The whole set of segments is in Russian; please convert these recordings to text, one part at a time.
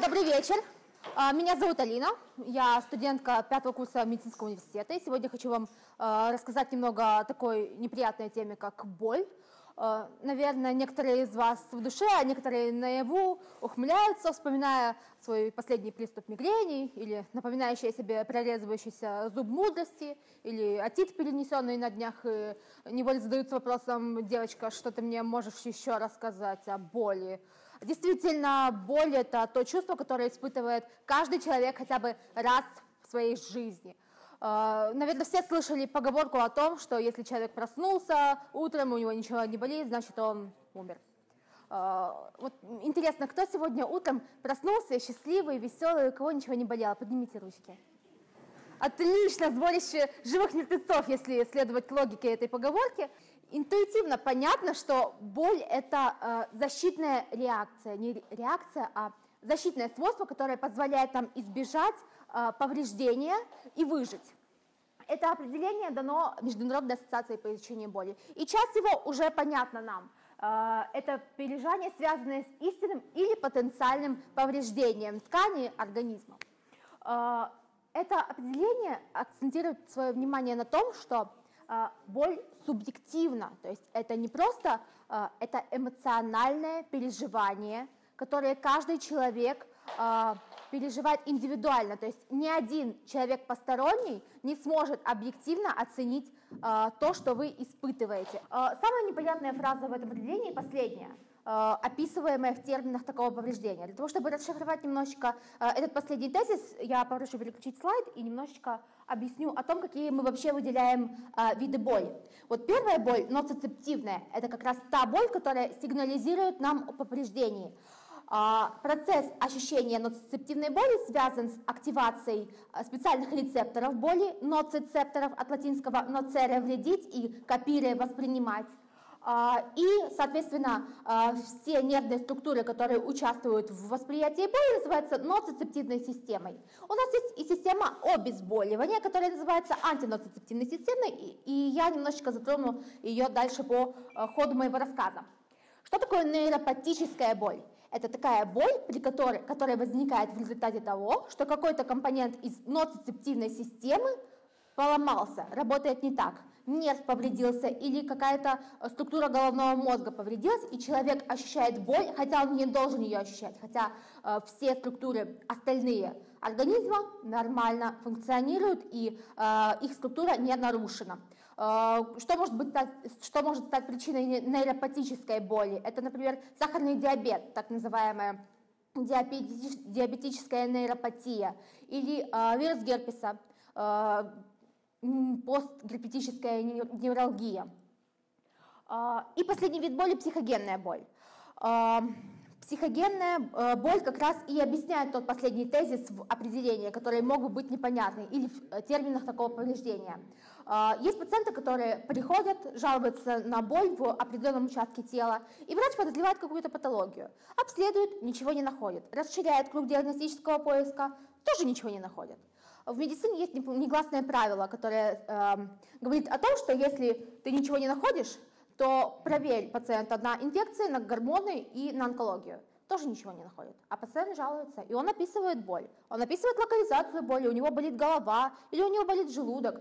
добрый вечер. А, меня зовут Алина, я студентка пятого курса медицинского университета, и сегодня хочу вам а, рассказать немного о такой неприятной теме, как боль. А, наверное, некоторые из вас в душе, а некоторые наяву ухмыляются, вспоминая свой последний приступ мигрени или напоминающий себе прорезывающийся зуб мудрости или отит, перенесенный на днях, и невольно задаются вопросом, девочка, что ты мне можешь еще рассказать о боли? Действительно, боль – это то чувство, которое испытывает каждый человек хотя бы раз в своей жизни. А, наверное, все слышали поговорку о том, что если человек проснулся утром, у него ничего не болит, значит, он умер. А, вот интересно, кто сегодня утром проснулся счастливый, веселый, у кого ничего не болело? Поднимите ручки. Отлично, сборище живых мертвецов, если следовать логике этой поговорки интуитивно понятно, что боль – это э, защитная реакция, не реакция, а защитное свойство, которое позволяет нам избежать э, повреждения и выжить. Это определение дано Международной ассоциацией по изучению боли. И часть его уже понятна нам. Э, это переживание, связанное с истинным или потенциальным повреждением ткани организма. Э, это определение акцентирует свое внимание на том, что а, боль субъективна, то есть это не просто, а, это эмоциональное переживание, которое каждый человек а, переживает индивидуально, то есть ни один человек посторонний не сможет объективно оценить то, что вы испытываете. Самая непонятная фраза в этом определении последняя – описываемое в терминах такого повреждения. Для того, чтобы расшифровать немножечко э, этот последний тезис, я попрошу переключить слайд и немножечко объясню о том, какие мы вообще выделяем э, виды боли. Вот первая боль, ноцицептивная, это как раз та боль, которая сигнализирует нам о повреждении. Процесс ощущения ноцицептивной боли связан с активацией специальных рецепторов боли, ноцицепторов от латинского «nocere» – вредить и «копире» – воспринимать. А, и, соответственно, а, все нервные структуры, которые участвуют в восприятии боли, называются ноцицептивной системой. У нас есть и система обезболивания, которая называется антиноцицептивной системой, и я немножечко затрону ее дальше по а, ходу моего рассказа. Что такое нейропатическая боль? Это такая боль, при которой, которая возникает в результате того, что какой-то компонент из ноцицептивной системы поломался, работает не так нерв повредился или какая-то э, структура головного мозга повредилась, и человек ощущает боль, хотя он не должен ее ощущать, хотя э, все структуры остальные организма нормально функционируют, и э, их структура не нарушена. Э, что, может быть, что может стать причиной нейропатической боли? Это, например, сахарный диабет, так называемая диабетическая нейропатия, или э, вирус герпеса, э, постгерпетическая невралгия. А, и последний вид боли – психогенная боль. А, психогенная э, боль как раз и объясняет тот последний тезис в определении, которые могут быть непонятны, или в э, терминах такого повреждения. А, есть пациенты, которые приходят, жалуются на боль в определенном участке тела, и врач подозревает какую-то патологию. Обследует, ничего не находит. Расширяет круг диагностического поиска, тоже ничего не находит. В медицине есть негласное правило, которое э, говорит о том, что если ты ничего не находишь, то проверь пациента на инфекции, на гормоны и на онкологию. Тоже ничего не находит. А пациент жалуется, и он описывает боль. Он описывает локализацию боли, у него болит голова или у него болит желудок.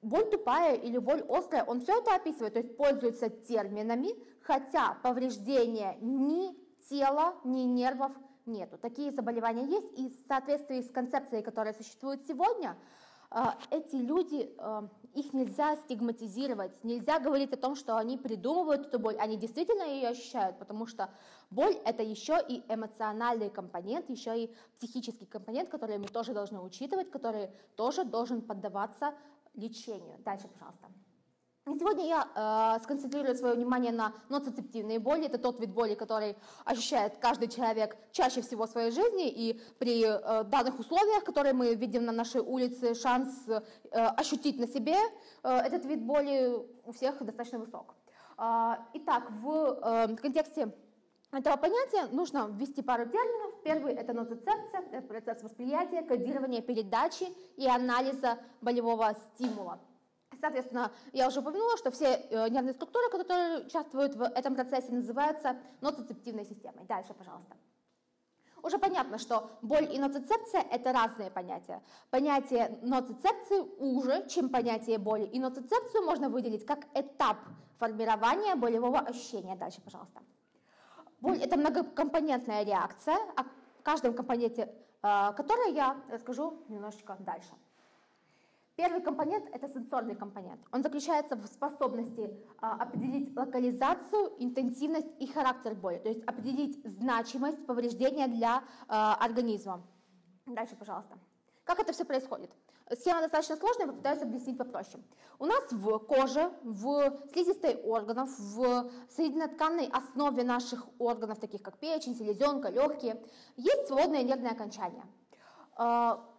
Боль тупая или боль острая, он все это описывает, то есть пользуется терминами, хотя повреждения ни тела, ни нервов нету. Такие заболевания есть, и в соответствии с концепцией, которая существует сегодня, э, эти люди, э, их нельзя стигматизировать, нельзя говорить о том, что они придумывают эту боль, они действительно ее ощущают, потому что боль это еще и эмоциональный компонент, еще и психический компонент, который мы тоже должны учитывать, который тоже должен поддаваться лечению. Дальше, пожалуйста. Сегодня я э, сконцентрирую свое внимание на ноцицептивной боли. Это тот вид боли, который ощущает каждый человек чаще всего в своей жизни. И при э, данных условиях, которые мы видим на нашей улице, шанс э, ощутить на себе э, этот вид боли у всех достаточно высок. Э, итак, в э, контексте этого понятия нужно ввести пару терминов. Первый – это ноцицепция, это процесс восприятия, кодирования, передачи и анализа болевого стимула. Соответственно, я уже упомянула, что все э, нервные структуры, которые участвуют в этом процессе, называются ноцицептивной системой. Дальше, пожалуйста. Уже понятно, что боль и ноцицепция – это разные понятия. Понятие ноцицепции уже, чем понятие боли. И ноцицепцию можно выделить как этап формирования болевого ощущения. Дальше, пожалуйста. Боль – это многокомпонентная реакция, о каждом компоненте э, которой я расскажу немножечко дальше. Первый компонент – это сенсорный компонент. Он заключается в способности а, определить локализацию, интенсивность и характер боли, то есть определить значимость повреждения для а, организма. Дальше, пожалуйста. Как это все происходит? Схема достаточно сложная, попытаюсь объяснить попроще. У нас в коже, в слизистой органов, в соединительной основе наших органов, таких как печень, селезенка, легкие, есть свободное нервное окончание –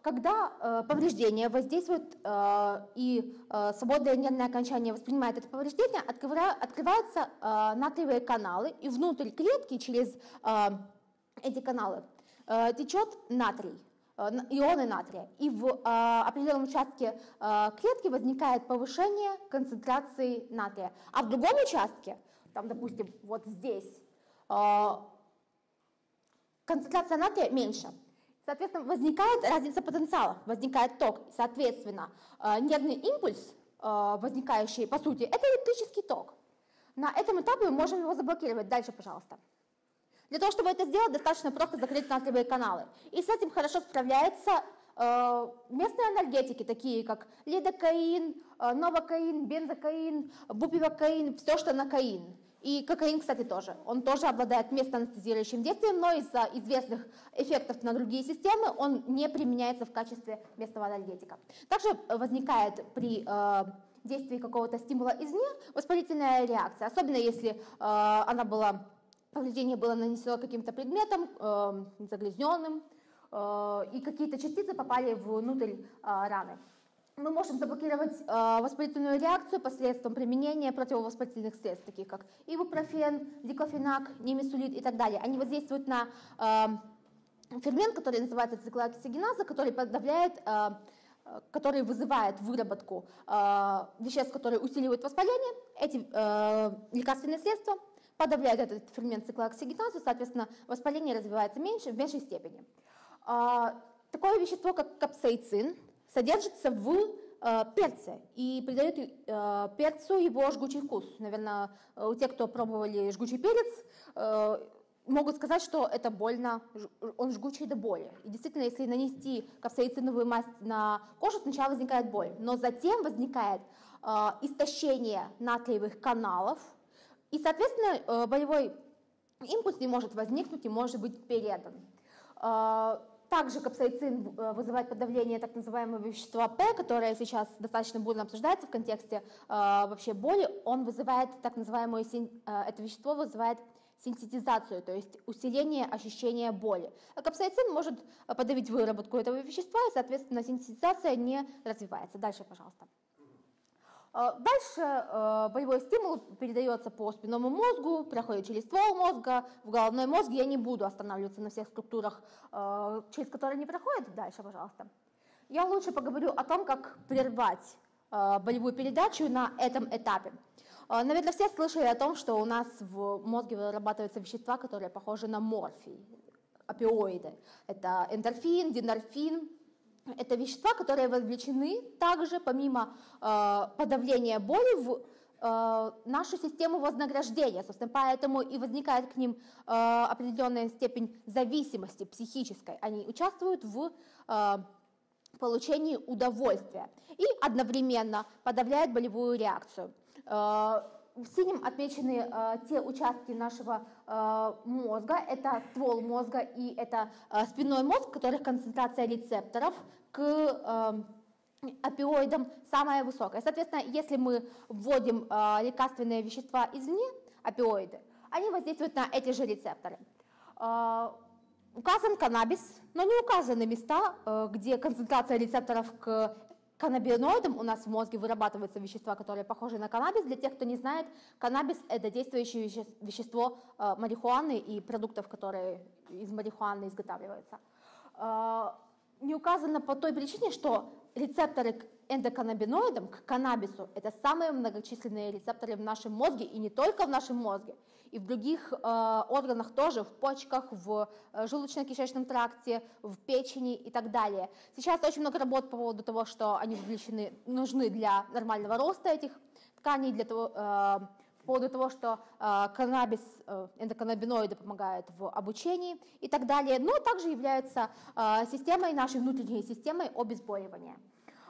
когда э, повреждение воздействует э, и э, свободное нервное окончание воспринимает это повреждение, открываются натриевые каналы, и внутрь клетки через эти каналы течет натрий, ионы натрия. И в определенном участке клетки возникает повышение концентрации натрия. А в другом участке, там, допустим, вот здесь, концентрация натрия меньше – Соответственно, возникает разница потенциала, возникает ток. Соответственно, э, нервный импульс, э, возникающий, по сути, это электрический ток. На этом этапе мы можем его заблокировать. Дальше, пожалуйста. Для того, чтобы это сделать, достаточно просто закрыть натриевые каналы. И с этим хорошо справляются э, местные анальгетики, такие как лидокаин, новокаин, бензокаин, бупивокаин, все, что на каин. И кокаин, кстати, тоже. Он тоже обладает местоанестезирующим действием, но из-за известных эффектов на другие системы он не применяется в качестве местного анальгетика. Также возникает при э, действии какого-то стимула извне воспалительная реакция, особенно если э, она была, повреждение было нанесено каким-то предметом э, загрязненным, э, и какие-то частицы попали внутрь э, раны мы можем заблокировать э, воспалительную реакцию посредством применения противовоспалительных средств, таких как ибупрофен, диклофенак, немесулит и так далее. Они воздействуют на э, фермент, который называется циклооксигеназа, который подавляет э, который вызывает выработку э, веществ, которые усиливают воспаление, эти э, лекарственные средства подавляют этот фермент циклооксигеназу, соответственно, воспаление развивается меньше, в меньшей степени. Э, такое вещество, как капсаицин, содержится в э, перце и придает э, перцу его жгучий вкус. Наверное, у тех, кто пробовали жгучий перец, э, могут сказать, что это больно, он жгучий до боли. И действительно, если нанести капсаициновую мазь на кожу, сначала возникает боль, но затем возникает э, истощение натриевых каналов, и, соответственно, э, болевой импульс не может возникнуть и может быть передан. Э, также капсаицин э, вызывает подавление так называемого вещества П, которое сейчас достаточно бурно обсуждается в контексте э, вообще боли. Он вызывает так называемое, э, это вещество вызывает синтетизацию, то есть усиление ощущения боли. А капсаицин может подавить выработку этого вещества, и, соответственно, синтетизация не развивается. Дальше, пожалуйста. А, дальше э, болевой стимул передается по спинному мозгу, проходит через ствол мозга, в головной мозг. Я не буду останавливаться на всех структурах, э, через которые не проходит. Дальше, пожалуйста. Я лучше поговорю о том, как прервать э, болевую передачу на этом этапе. Наверное, все слышали о том, что у нас в мозге вырабатываются вещества, которые похожи на морфий, опиоиды. Это эндорфин, динорфин, это вещества, которые вовлечены также, помимо э, подавления боли, в э, нашу систему вознаграждения. Собственно, поэтому и возникает к ним э, определенная степень зависимости психической. Они участвуют в э, получении удовольствия и одновременно подавляют болевую реакцию. Э, в синем отмечены э, те участки нашего э, мозга, это ствол мозга и это э, спинной мозг, в которых концентрация рецепторов к э, опиоидам самая высокая. Соответственно, если мы вводим э, лекарственные вещества извне, опиоиды, они воздействуют на эти же рецепторы. Э, указан каннабис, но не указаны места, э, где концентрация рецепторов к каннабиноидам у нас в мозге вырабатываются вещества, которые похожи на каннабис. Для тех, кто не знает, каннабис – это действующее вещество э, марихуаны и продуктов, которые из марихуаны изготавливаются. Э, не указано по той причине, что рецепторы эндоканнабиноидам, к каннабису. Это самые многочисленные рецепторы в нашем мозге, и не только в нашем мозге, и в других э, органах тоже, в почках, в э, желудочно-кишечном тракте, в печени и так далее. Сейчас очень много работ по поводу того, что они вовлечены, нужны для нормального роста этих тканей, для того, э, по поводу того, что э, каннабис, э, эндоканнабиноиды помогают в обучении и так далее, но также являются э, системой, нашей внутренней системой обезболивания.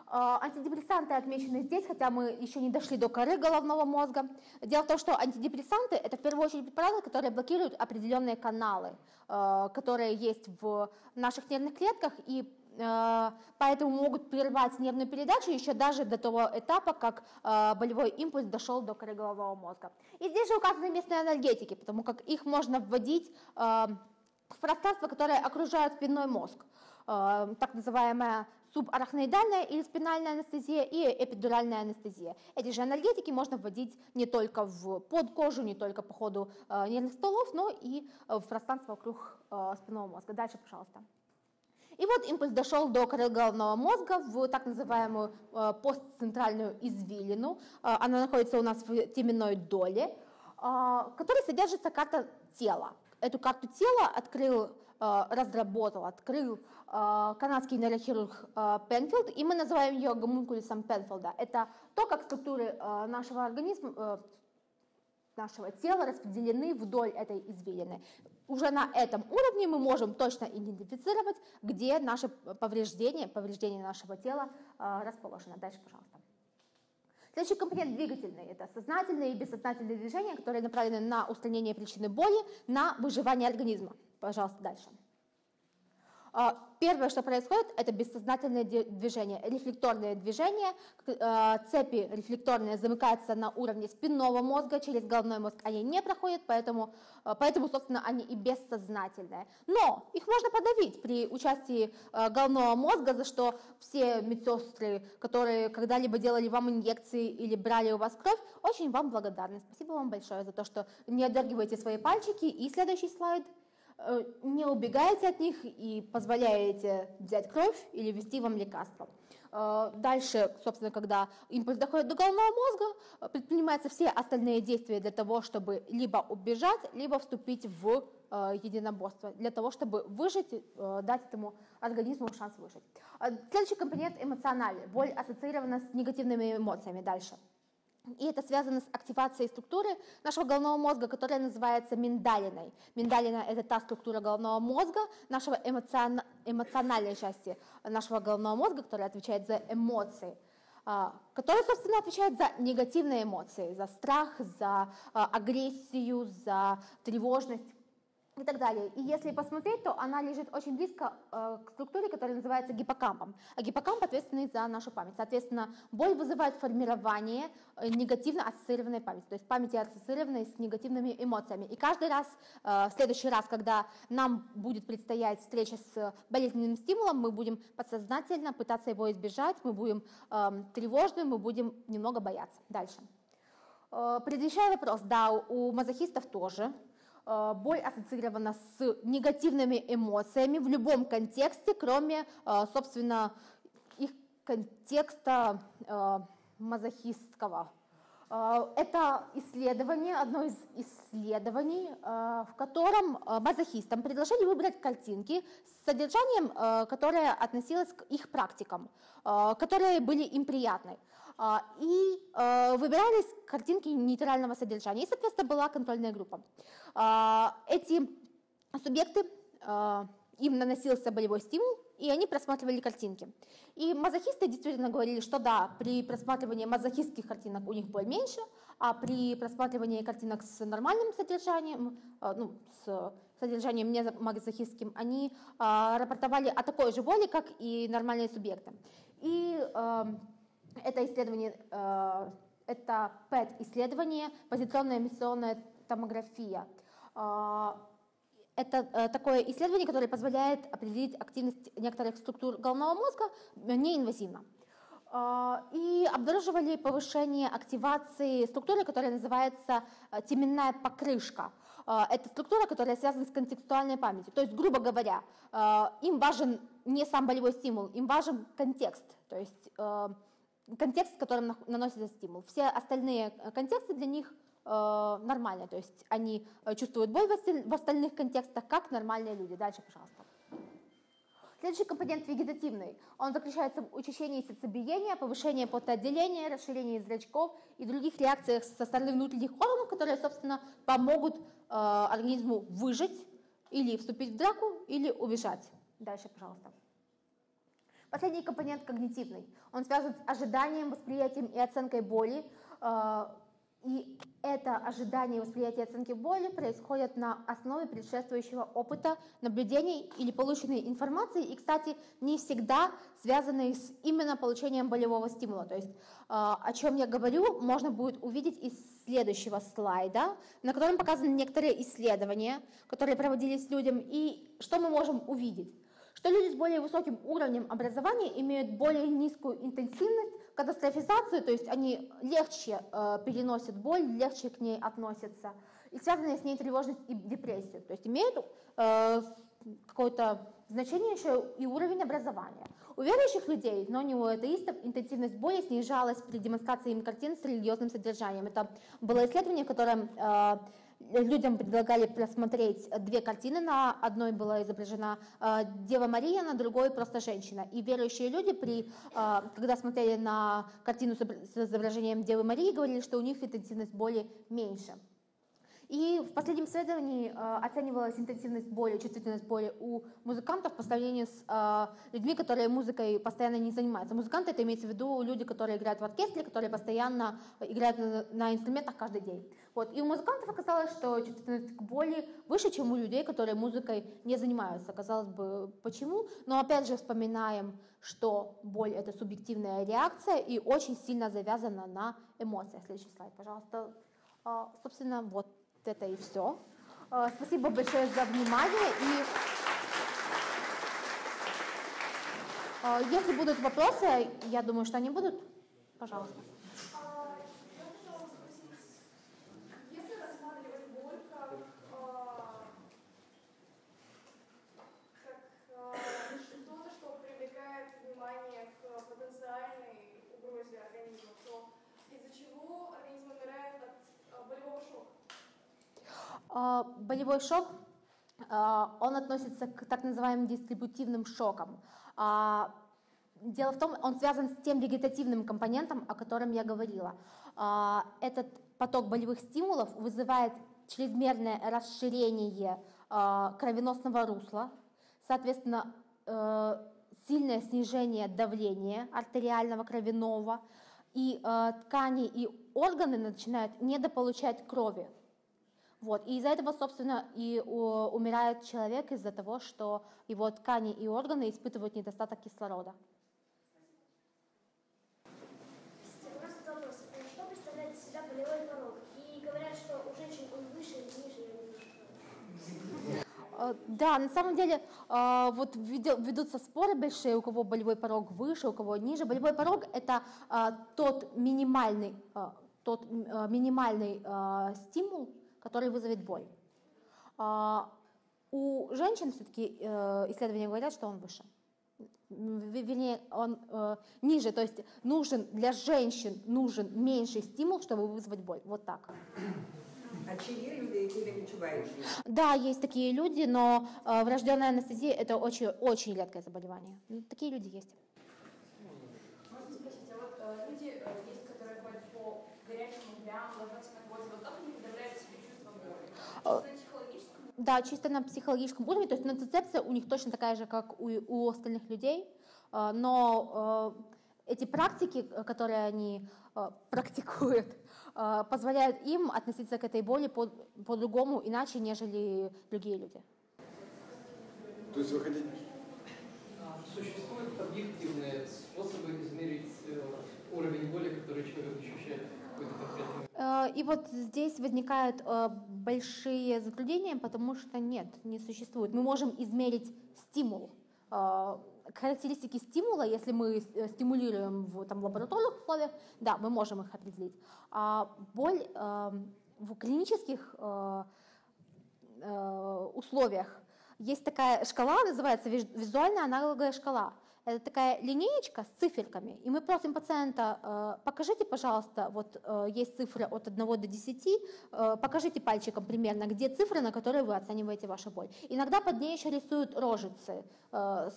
Э, антидепрессанты отмечены здесь, хотя мы еще не дошли до коры головного мозга. Дело в том, что антидепрессанты – это в первую очередь препараты, которые блокируют определенные каналы, э, которые есть в наших нервных клетках и Э, поэтому могут прервать нервную передачу еще даже до того этапа, как болевой импульс дошел до коры головного мозга. И здесь же указаны местные анальгетики, потому как их можно вводить в пространство, которое окружает спинной мозг, так называемая субарахноидальная или спинальная анестезия и эпидуральная анестезия. Эти же анальгетики можно вводить не только в под кожу, не только по ходу нервных стволов, но и в пространство вокруг спинного мозга. Дальше, пожалуйста. И вот импульс дошел до коры головного мозга в так называемую э, постцентральную извилину. Э, она находится у нас в теменной доле, э, в которой содержится карта тела. Эту карту тела открыл, разработал, открыл канадский нейрохирург Пенфилд, и мы называем ее гомункулисом Пенфилда. Это то, как структуры нашего организма, нашего тела распределены вдоль этой извилины уже на этом уровне мы можем точно идентифицировать, где наше повреждение, повреждение нашего тела э, расположено. Дальше, пожалуйста. Следующий компонент двигательный – это сознательные и бессознательные движения, которые направлены на устранение причины боли, на выживание организма. Пожалуйста, дальше. А, первое, что происходит, это бессознательное движение, рефлекторные движения. А, цепи рефлекторные замыкаются на уровне спинного мозга, через головной мозг они не проходят, поэтому, а, поэтому собственно, они и бессознательные. Но их можно подавить при участии головного мозга, за что все медсестры, которые когда-либо делали вам инъекции или брали у вас кровь, очень вам благодарны. Спасибо вам большое за то, что не отдергиваете свои пальчики. И следующий слайд – не убегаете от них и позволяете взять кровь или ввести вам лекарство. Э, дальше, собственно, когда импульс доходит до головного мозга, э, предпринимаются все остальные действия для того, чтобы либо убежать, либо вступить в единоборство, для того, чтобы выжить, дать этому организму шанс выжить. Следующий компонент эмоциональный. Боль ассоциирована с негативными эмоциями. Дальше. И это связано с активацией структуры нашего головного мозга, которая называется миндалиной. Миндалина – это та структура головного мозга, нашего эмоцион... эмоциональной части нашего головного мозга, которая отвечает за эмоции а, которая, собственно, отвечает за негативные эмоции, за страх, за а, агрессию, за тревожность и так далее. И если посмотреть, то она лежит очень близко э, к структуре, которая называется гиппокампом. А гиппокамп ответственный за нашу память. Соответственно, боль вызывает формирование э, негативно ассоциированной памяти, то есть памяти ассоциированной с негативными эмоциями. И каждый раз, э, в следующий раз, когда нам будет предстоять встреча с болезненным стимулом, мы будем подсознательно пытаться его избежать, мы будем э, тревожны, мы будем немного бояться. Дальше. Э, предвещая вопрос, да, у мазохистов тоже боль ассоциирована с негативными эмоциями в любом контексте, кроме, э, собственно, их контекста э, мазохистского. Это исследование, одно из исследований, в котором мазохистам предложили выбрать картинки с содержанием, которое относилось к их практикам, которые были им приятны. А, и э, выбирались картинки нейтрального содержания. И, соответственно, была контрольная группа. А, эти субъекты, э, им наносился болевой стимул, и они просматривали картинки. И мазохисты действительно говорили, что да, при просматривании мазохистских картинок у них боль меньше, а при просматривании картинок с нормальным содержанием, э, ну, с содержанием не мазохистским, они рапортовали о такой же боли, как и нормальные субъекты. И это исследование, э, это PET-исследование, позитронная эмиссионная томография. Э, это э, такое исследование, которое позволяет определить активность некоторых структур головного мозга неинвазивно. И обнаруживали повышение активации структуры, которая называется теменная покрышка. Это структура, которая связана с контекстуальной памятью. То есть, грубо говоря, им важен не сам болевой стимул, им важен контекст. То есть контекст, в котором наносится стимул. Все остальные контексты для них э, нормальные, то есть они чувствуют боль в остальных контекстах, как нормальные люди. Дальше, пожалуйста. Следующий компонент вегетативный. Он заключается в учащении сердцебиения, повышении потоотделения, расширении зрачков и других реакциях со стороны внутренних органов, которые, собственно, помогут э, организму выжить или вступить в драку, или убежать. Дальше, пожалуйста. Последний компонент когнитивный. Он связан с ожиданием, восприятием и оценкой боли. Э, и это ожидание восприятия оценки боли происходит на основе предшествующего опыта, наблюдений или полученной информации, и, кстати, не всегда связанной с именно получением болевого стимула. То есть, э, о чем я говорю, можно будет увидеть из следующего слайда, на котором показаны некоторые исследования, которые проводились людям, и что мы можем увидеть что люди с более высоким уровнем образования имеют более низкую интенсивность, катастрофизацию, то есть они легче э, переносят боль, легче к ней относятся, и связанные с ней тревожность и депрессию, то есть имеют э, какое-то значение еще и уровень образования. У верующих людей, но не у атеистов, интенсивность боли снижалась при демонстрации им картин с религиозным содержанием. Это было исследование, в котором э, людям предлагали просмотреть две картины. На одной была изображена э, Дева Мария, на другой просто женщина. И верующие люди, при, э, когда смотрели на картину с изображением Девы Марии, говорили, что у них интенсивность боли меньше. И в последнем исследовании э, оценивалась интенсивность боли, чувствительность боли у музыкантов по сравнению с э, людьми, которые музыкой постоянно не занимаются. Музыканты это имеется в виду люди, которые играют в оркестре, которые постоянно играют на, инструментах каждый день. Вот. И у музыкантов оказалось, что чувствительность к боли выше, чем у людей, которые музыкой не занимаются. Казалось бы, почему? Но опять же вспоминаем, что боль это субъективная реакция и очень сильно завязана на эмоциях. Следующий слайд, пожалуйста. А, собственно, вот это и все. Э, спасибо большое за внимание. И э, если будут вопросы, я думаю, что они будут, пожалуйста. Болевой шок, а, он относится к так называемым дистрибутивным шокам. А, дело в том, он связан с тем вегетативным компонентом, о котором я говорила. Этот поток болевых стимулов вызывает чрезмерное расширение кровеносного русла, соответственно, э, сильное снижение давления артериального кровяного, и ткани и органы начинают недополучать крови. Вот. И из-за этого, собственно, и умирает человек из-за того, что его ткани и органы испытывают недостаток кислорода. Э, да, на самом деле э, вот ведутся споры большие, у кого болевой порог выше, у кого ниже. Болевой порог – это э, тот минимальный, тот минимальный стимул, который вызовет боль. А, у женщин все-таки э, исследования говорят, что он выше. Вернее, он э, ниже, то есть нужен для женщин нужен меньший стимул, чтобы вызвать боль. Вот так. А чьи люди или відчуваючі? Да, есть такие люди, но э, врожденная анестезия это очень, очень редкое заболевание. Такие люди есть. Можно спросить, а вот э, люди э, есть, которые ходят по горячим углям, ложатся на гвозди, вот как они подавляют себе Э, да, чисто на психологическом уровне, то есть нацицепция у них точно такая же, как у, у остальных людей, э, но э, эти практики, которые они практикуют, позволяют им относиться к этой боли по, по-другому, иначе, нежели другие люди. То есть вы хотите... А, существуют объективные способы измерить уровень боли, который человек ощущает в какой-то конкретный И вот здесь возникают большие затруднения, потому что нет, не существует. Мы можем измерить стимул. А, характеристики стимула, если мы э, стимулируем в там, лабораторных условиях, да, мы можем их определить. А боль а, в клинических а, условиях есть такая шкала, называется визуальная аналоговая шкала. Это такая линеечка с циферками, и мы просим пациента, э, покажите, пожалуйста, вот э, есть цифры от 1 до 10, э, покажите пальчиком примерно, где цифры, на которые вы оцениваете вашу боль. Иногда под ней еще рисуют рожицы,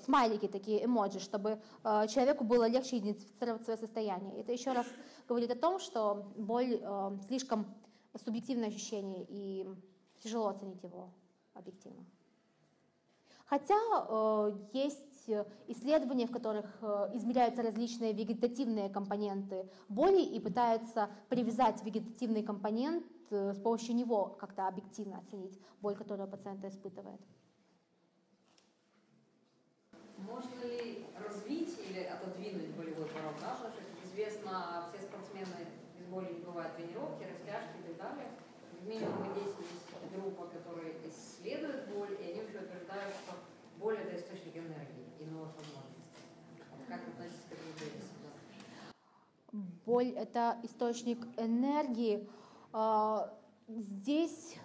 смайлики такие, эмоджи, чтобы человеку было легче идентифицировать свое состояние. Это еще раз говорит о том, что боль слишком субъективное ощущение, и тяжело оценить его объективно. Хотя э, есть исследования, в которых э, измеряются различные вегетативные компоненты боли и пытаются привязать вегетативный компонент э, с помощью него как-то объективно оценить боль, которую пациент испытывает. Можно ли развить или отодвинуть болевой порог? Да? Потому что, как известно, все спортсмены без боли не бывают тренировки, растяжки и так далее. В минимум 10 есть группа, которая исследует боль, и они вообще утверждают, что боль – это источник энергии и Боль – это источник энергии. А, здесь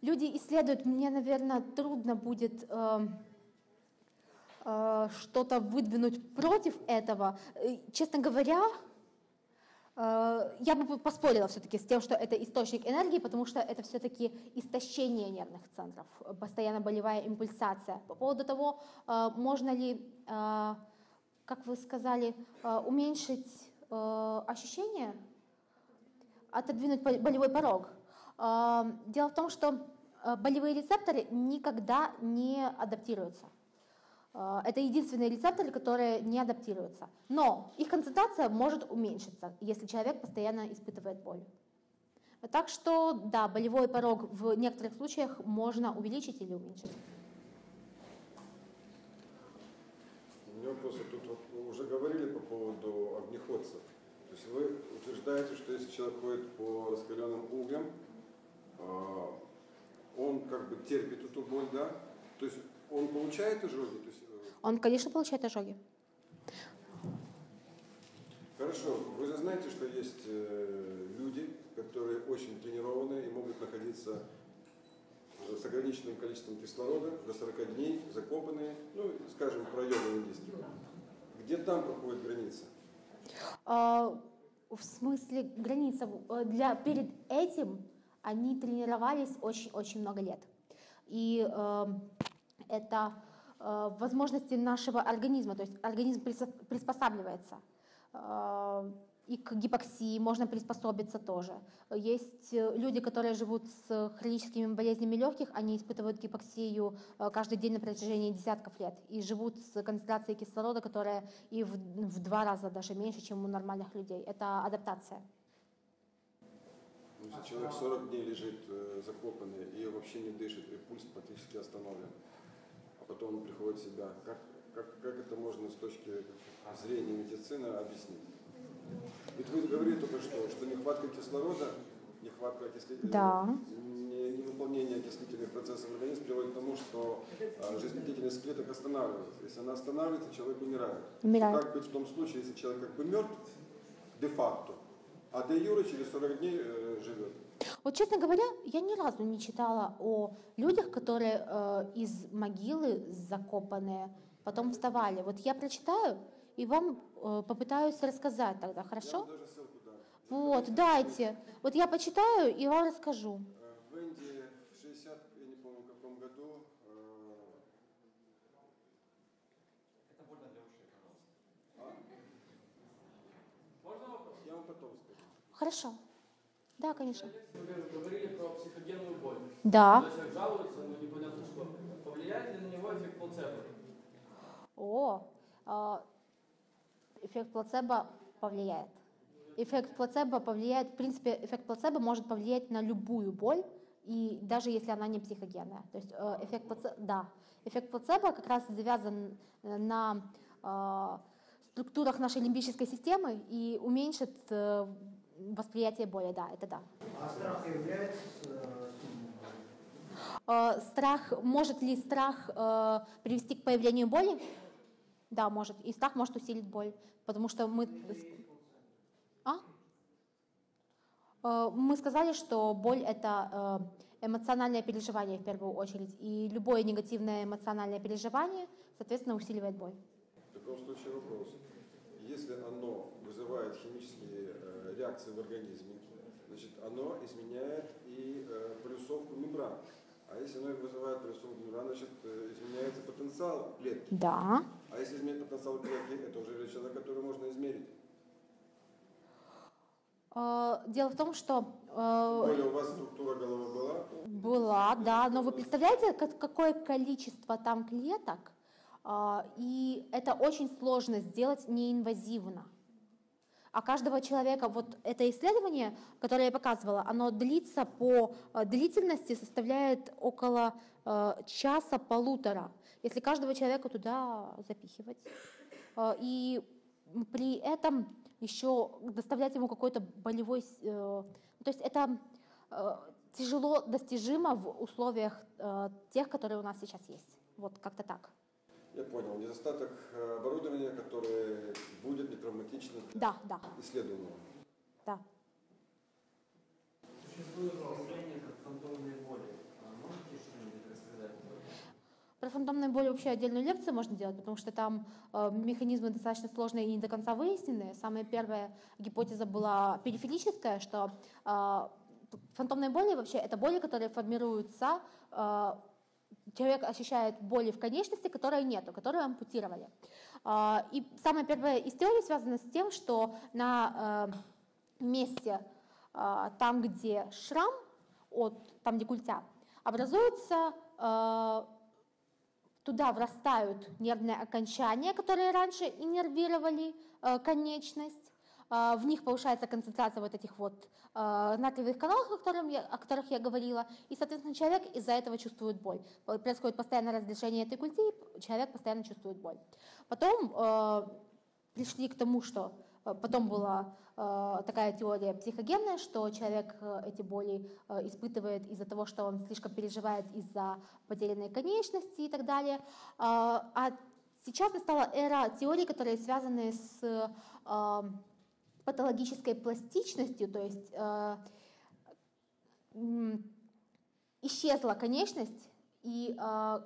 люди исследуют, мне, наверное, трудно будет э, э, что-то выдвинуть против этого. Э, честно говоря, я бы поспорила все-таки с тем, что это источник энергии, потому что это все-таки истощение нервных центров, постоянно болевая импульсация. По поводу того, э, можно ли, э, как вы сказали, уменьшить ощущение, отодвинуть болевой порог. Дело в том, что болевые рецепторы никогда не адаптируются. А, это единственные рецепторы, которые не адаптируются. Но их концентрация может уменьшиться, если человек постоянно испытывает боль. Так что, да, болевой порог в некоторых случаях можно увеличить или уменьшить. У меня вопрос, тут уже говорили по поводу огнеходцев. То есть вы утверждаете, что если человек ходит по раскаленным углям, а, он как бы терпит эту боль, да? То есть он получает ожоги? То есть он, конечно, получает ожоги. Хорошо. Вы же знаете, что есть э, люди, которые очень тренированные и могут находиться с ограниченным количеством кислорода до 40 дней, закопанные, ну, скажем, про йоговые диски. Где там проходит граница? А, в смысле граница? Э, для, перед этим они тренировались очень-очень много лет. И э, это возможности нашего организма, то есть организм приспосабливается. Э, и к гипоксии можно приспособиться тоже. Есть э, люди, которые живут с хроническими болезнями легких, они испытывают гипоксию каждый день на протяжении десятков лет и живут с концентрацией кислорода, которая и в, в два раза даже меньше, чем у нормальных людей. Это адаптация. Если человек 40 дней лежит закопанный и вообще не дышит, и пульс практически остановлен, потом приходит в себя. Как, как, как это можно с точки зрения медицины объяснить? Ведь вы говорили только что, что нехватка кислорода, нехватка окислителя, да. невыполнение окислительных процессов в организме приводит к тому, что а, жизнедеятельность клеток останавливается. Если она останавливается, человек умирает. умирает. Как быть в том случае, если человек как бы мертв де-факто, а де юре через 40 дней э, живет? Вот, честно говоря, я ни разу не читала о людях, которые э, из могилы закопанные потом вставали. Вот я прочитаю и вам э, попытаюсь рассказать тогда, хорошо? Вот, дайте. Вот я почитаю и вам расскажу. Э, в Индии в 60, я не помню, в каком году... Э... Это больно для ушей, пожалуйста. А? Можно вопрос? Я вам потом скажу. Хорошо. Да, конечно. Вы говорили про психогенную боль. Да. Когда человек жалуется, но непонятно что. Повлияет ли на него эффект плацебо? О, а, эффект плацебо повлияет. Эффект плацебо повлияет, в принципе, эффект плацебо может повлиять на любую боль, и даже если она не психогенная. То есть э, эффект плацебо, да, эффект плацебо как раз завязан на э, структурах нашей лимбической системы и уменьшит э, восприятие боли, да, это да. А страх является э, Страх, может ли страх э, привести к появлению боли? Да, может. И страх может усилить боль, потому что мы... А? Э, мы сказали, что боль — это эмоциональное переживание в первую очередь. И любое негативное эмоциональное переживание соответственно, усиливает боль. В таком случае вопрос. Если оно вызывает химические э, реакции в организме, значит, оно изменяет и э, полюсовку мембран. А если оно вызывает полюсовку мембран, значит, э, изменяется потенциал клетки. Да. А если изменяет потенциал клетки, это уже величина, которую можно измерить. Э, Дело в том, что э, Более у вас структура головы была, была, да, но вы представляете, как- какое количество там клеток, и это очень сложно сделать неинвазивно. А каждого человека, вот это исследование, которое я показывала, оно длится по э, длительности, составляет около э, часа-полутора, если каждого человека туда запихивать. Э, И при этом еще доставлять ему какой-то болевой... э, То есть это э, тяжело достижимо в условиях э, тех, которые у нас сейчас есть. Вот как-то так. Я понял, недостаток э, оборудования, которое будет нетравматично для Да, да, исследуемого. да. Существует явление как фантомные боли. А можете что-нибудь рассказать? Про фантомную боль вообще отдельную лекцию можно делать, потому что там э, механизмы достаточно сложные и не до конца выяснены. Самая первая гипотеза была периферическая, что э, фантомные боли вообще это боли, которые формируются, э, человек ощущает боли в конечности, которой нету, которую ампутировали. Э, и самая первая из теорий связана с тем, что на э, месте э, там, где шрам, от, там, где культя, образуется э, туда врастают нервные окончания, которые раньше иннервировали э, конечность. Э, в них повышается концентрация вот этих вот э, натриевых каналов, о, котором я- о которых я говорила, и, соответственно, человек из-за этого чувствует боль. Происходит постоянное разрешение этой культи, и человек постоянно чувствует боль. Потом э, пришли к тому, что потом была такая теория психогенная, что человек эти боли испытывает из-за того, что он слишком переживает из-за потерянной конечности и так далее. А а сейчас настала эра теорий, которые связаны с патологической пластичностью, то есть э, исчезла конечность, и э,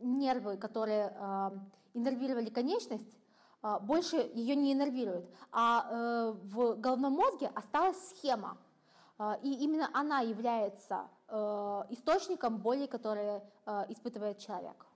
нервы, которые э, иннервировали конечность, э, больше ее не иннервируют. А э, в головном мозге осталась схема. Э, и именно она является э, источником боли, которые э, испытывает человек.